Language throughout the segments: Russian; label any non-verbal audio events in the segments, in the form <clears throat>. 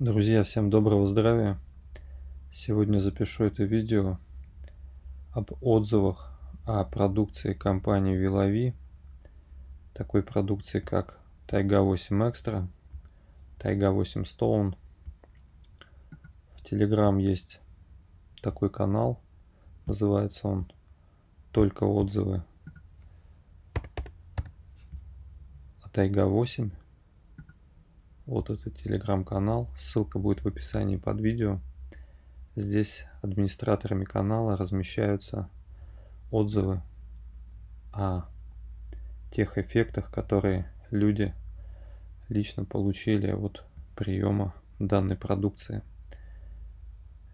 Друзья, всем доброго здравия! Сегодня запишу это видео об отзывах о продукции компании Вилови, такой продукции как Тайга 8 Extra, Тайга 8 Stone. В Telegram есть такой канал, называется он «Только отзывы о Тайга 8». Вот этот телеграм-канал, ссылка будет в описании под видео. Здесь администраторами канала размещаются отзывы о тех эффектах, которые люди лично получили от приема данной продукции.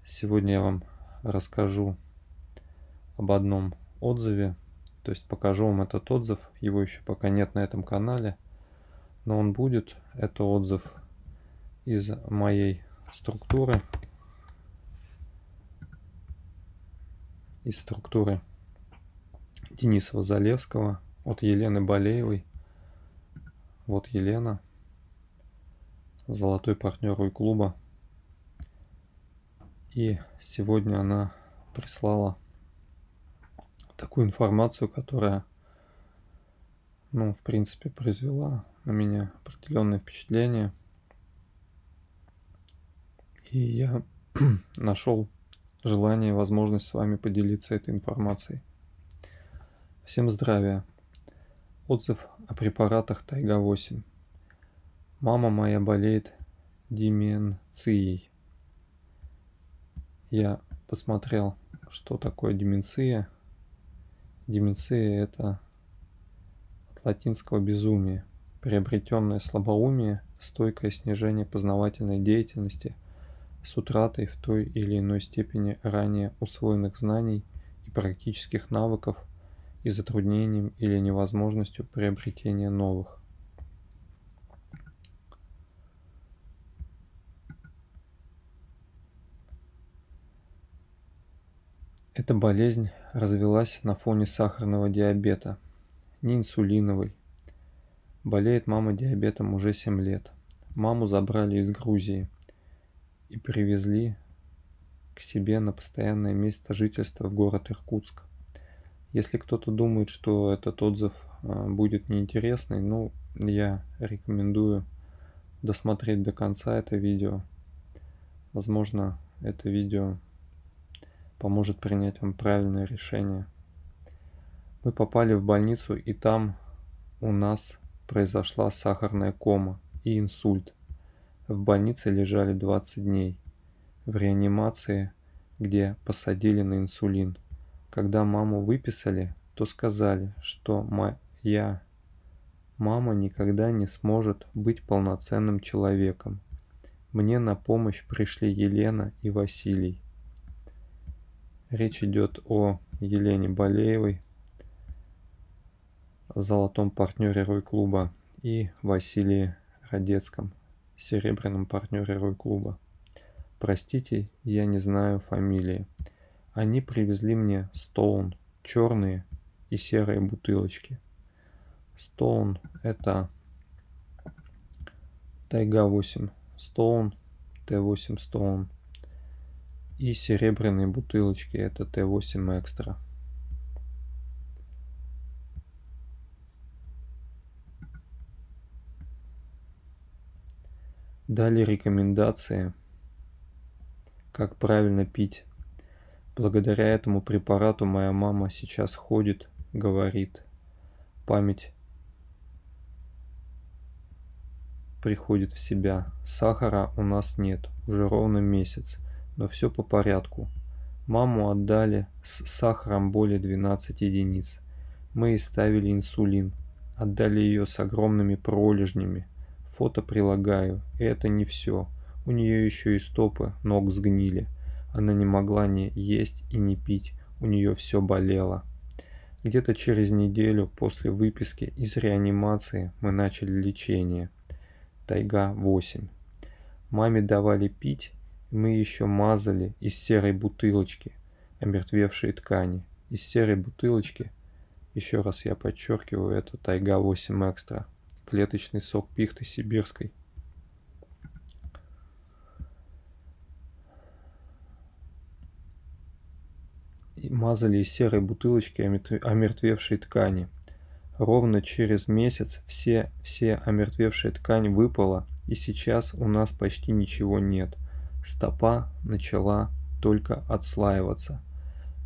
Сегодня я вам расскажу об одном отзыве, то есть покажу вам этот отзыв, его еще пока нет на этом канале – но он будет. Это отзыв из моей структуры. Из структуры Дениса Залевского от Елены Болеевой. Вот Елена, золотой партнер и клуба. И сегодня она прислала такую информацию, которая, ну, в принципе, произвела на меня определенное впечатление. И я <clears throat> нашел желание и возможность с вами поделиться этой информацией. Всем здравия. Отзыв о препаратах Тайга-8. Мама моя болеет деменцией. Я посмотрел, что такое деменция. Деменция – это от латинского безумие – приобретенное слабоумие, стойкое снижение познавательной деятельности с утратой в той или иной степени ранее усвоенных знаний и практических навыков и затруднением или невозможностью приобретения новых. Эта болезнь развелась на фоне сахарного диабета, не инсулиновой, Болеет мама диабетом уже 7 лет. Маму забрали из Грузии и привезли к себе на постоянное место жительства в город Иркутск. Если кто-то думает, что этот отзыв а, будет неинтересный, ну, я рекомендую досмотреть до конца это видео. Возможно, это видео поможет принять вам правильное решение. Мы попали в больницу, и там у нас произошла сахарная кома и инсульт. В больнице лежали 20 дней. В реанимации, где посадили на инсулин. Когда маму выписали, то сказали, что моя мама никогда не сможет быть полноценным человеком. Мне на помощь пришли Елена и Василий. Речь идет о Елене Болеевой, золотом партнере Рой-клуба, и Василии Радецком, серебряном партнере Рой-клуба. Простите, я не знаю фамилии. Они привезли мне Стоун, черные и серые бутылочки. Стоун это Тайга 8 Стоун, Т8 Стоун. И серебряные бутылочки это Т8 Экстра. Дали рекомендации, как правильно пить. Благодаря этому препарату моя мама сейчас ходит, говорит. Память приходит в себя. Сахара у нас нет, уже ровно месяц, но все по порядку. Маму отдали с сахаром более 12 единиц. Мы ей ставили инсулин, отдали ее с огромными пролежнями, Фото прилагаю. И это не все. У нее еще и стопы ног сгнили. Она не могла ни есть и не пить. У нее все болело. Где-то через неделю после выписки из реанимации мы начали лечение. Тайга 8. Маме давали пить, и мы еще мазали из серой бутылочки омертвевшие ткани. Из серой бутылочки, еще раз я подчеркиваю, это Тайга 8 Экстра клеточный сок пихты сибирской. И мазали из серой бутылочки омертвевшие ткани. Ровно через месяц все, все омертвевшая ткань выпала, и сейчас у нас почти ничего нет. Стопа начала только отслаиваться.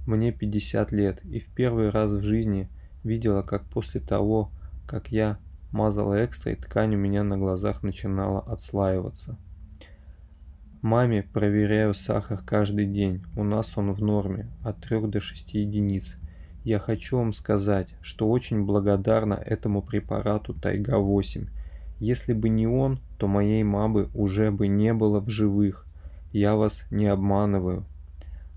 Мне 50 лет, и в первый раз в жизни видела, как после того, как я мазала экстра, и ткань у меня на глазах начинала отслаиваться. Маме проверяю сахар каждый день. У нас он в норме, от 3 до 6 единиц. Я хочу вам сказать, что очень благодарна этому препарату Тайга-8. Если бы не он, то моей мамы уже бы не было в живых. Я вас не обманываю.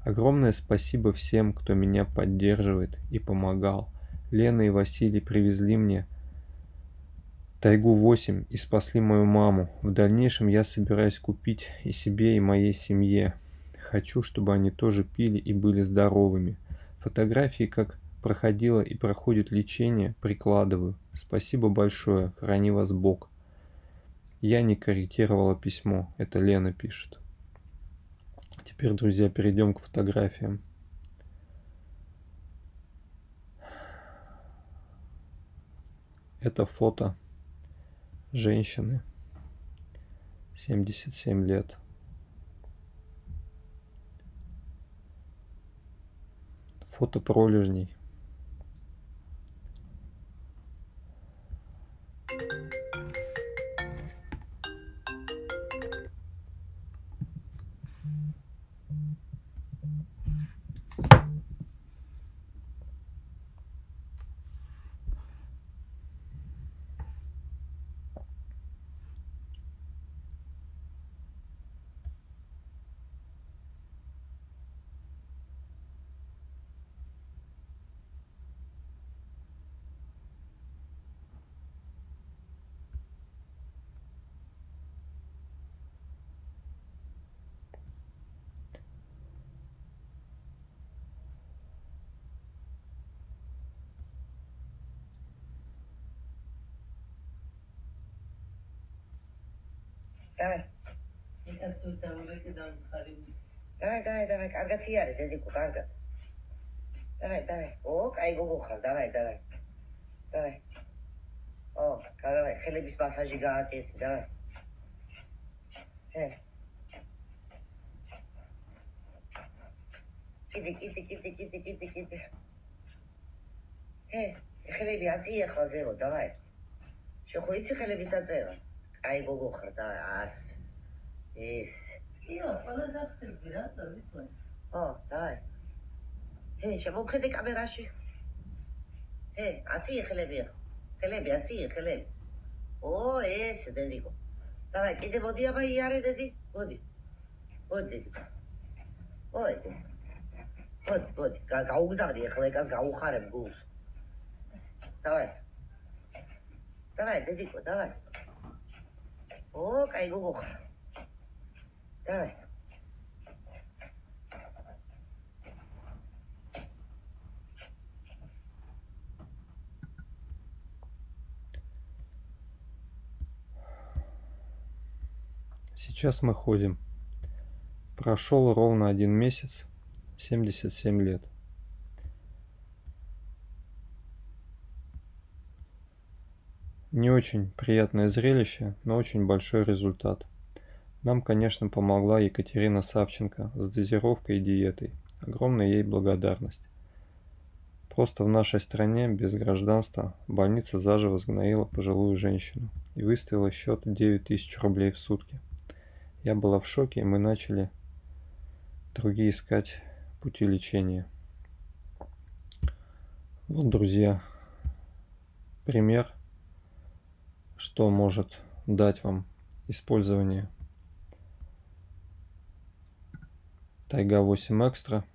Огромное спасибо всем, кто меня поддерживает и помогал. Лена и Василий привезли мне Тайгу-8 и спасли мою маму. В дальнейшем я собираюсь купить и себе, и моей семье. Хочу, чтобы они тоже пили и были здоровыми. Фотографии, как проходило и проходит лечение, прикладываю. Спасибо большое, храни вас Бог. Я не корректировала письмо, это Лена пишет. Теперь, друзья, перейдем к фотографиям. Это фото женщины, 77 лет. Фото пролежней. ეკასურ დამრეკე დამხარი. დაი, დაი, დაი, კარგად იარე დედიკო, კარგად. დაი, დაი. ო, კაი გოგო ხარ, დაი, დაი. დაი. ო, კარგი, ხელების მასაჟი გააკეთე, დაი. ჰე. კიდე, კიდე, კიდე, კიდე, კიდე, კიდე. ჰე, ხელები აწიე ხლა ზერო, დაი. შეხოიცი ხელების აწევა. აი გოგო ხარ და ას ეს იო ყველაზე ახსენები რა და ვიცი ო დაი ჰე შემოხედე კამერაში ჰე აცი ხელები ხელები აცი ხელები ო ეს დედიკო დაი კიდე მოდი აბა იარე დედი მოდი მოდი ой вот вот გაუგზავნი ახლა ეკას გაუხარებ გულს давай давай дедико давай О, кайгу. Давай. Сейчас мы ходим. Прошел ровно один месяц, 77 лет. Не очень приятное зрелище, но очень большой результат. Нам, конечно, помогла Екатерина Савченко с дозировкой и диетой. Огромная ей благодарность. Просто в нашей стране без гражданства больница заживо сгноила пожилую женщину и выставила счет 9 тысяч рублей в сутки. Я была в шоке, и мы начали другие искать пути лечения. Вот, друзья, пример – что может дать вам использование Тайга 8 Экстра.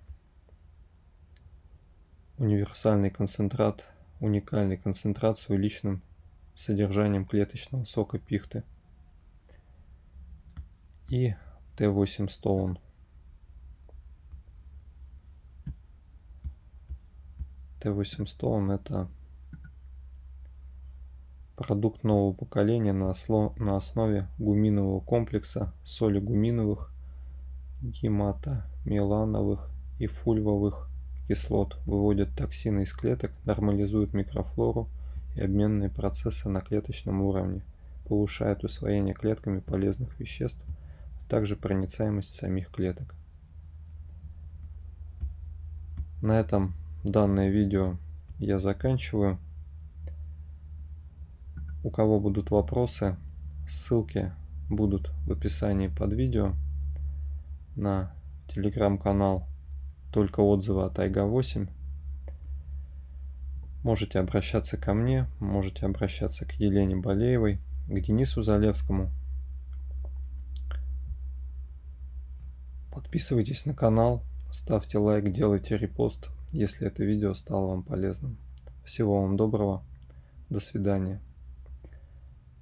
Универсальный концентрат, уникальный концентрат с увеличенным содержанием клеточного сока пихты. И Т8 Stone. Т8 Stone это Продукт нового поколения на, осло, на основе гуминового комплекса соли гуминовых, гематомелановых и фульвовых кислот, выводят токсины из клеток, нормализуют микрофлору и обменные процессы на клеточном уровне, повышают усвоение клетками полезных веществ, а также проницаемость самих клеток. На этом данное видео я заканчиваю. У кого будут вопросы, ссылки будут в описании под видео на телеграм-канал только отзывы от Айга 8. Можете обращаться ко мне, можете обращаться к Елене Болеевой, к Денису Залевскому. Подписывайтесь на канал, ставьте лайк, делайте репост, если это видео стало вам полезным. Всего вам доброго, до свидания.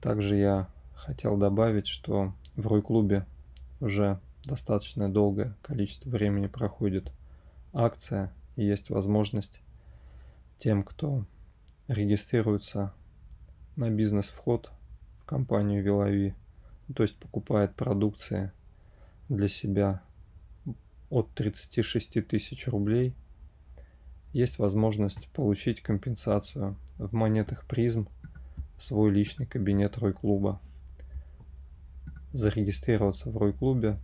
Также я хотел добавить, что в Рой-клубе уже достаточно долгое количество времени проходит акция и есть возможность тем, кто регистрируется на бизнес-вход в компанию Вилави, то есть покупает продукции для себя от 36 тысяч рублей, есть возможность получить компенсацию. В монетах призм в свой личный кабинет Рой-клуба. Зарегистрироваться в Рой-клубе,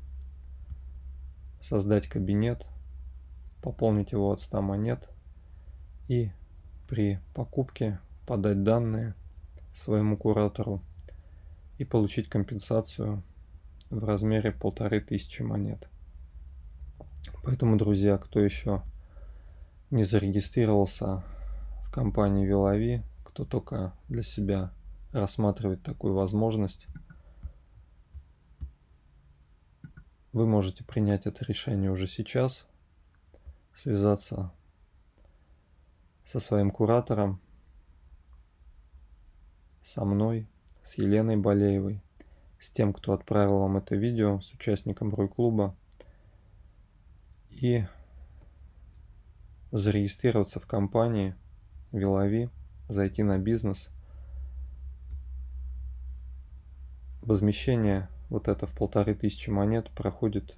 создать кабинет, пополнить его от 100 монет и при покупке подать данные своему куратору и получить компенсацию в размере полторы тысячи монет. Поэтому, друзья, кто еще не зарегистрировался в компании Вилави, кто только для себя рассматривает такую возможность, вы можете принять это решение уже сейчас – связаться со своим куратором, со мной, с Еленой Болеевой, с тем, кто отправил вам это видео, с участником Рой-клуба и зарегистрироваться в компании Вилави, зайти на бизнес. Возмещение вот это в полторы тысячи монет проходит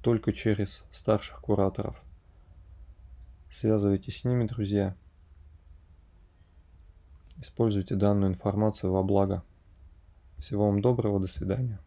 только через старших кураторов. Связывайтесь с ними, друзья. Используйте данную информацию во благо. Всего вам доброго, до свидания.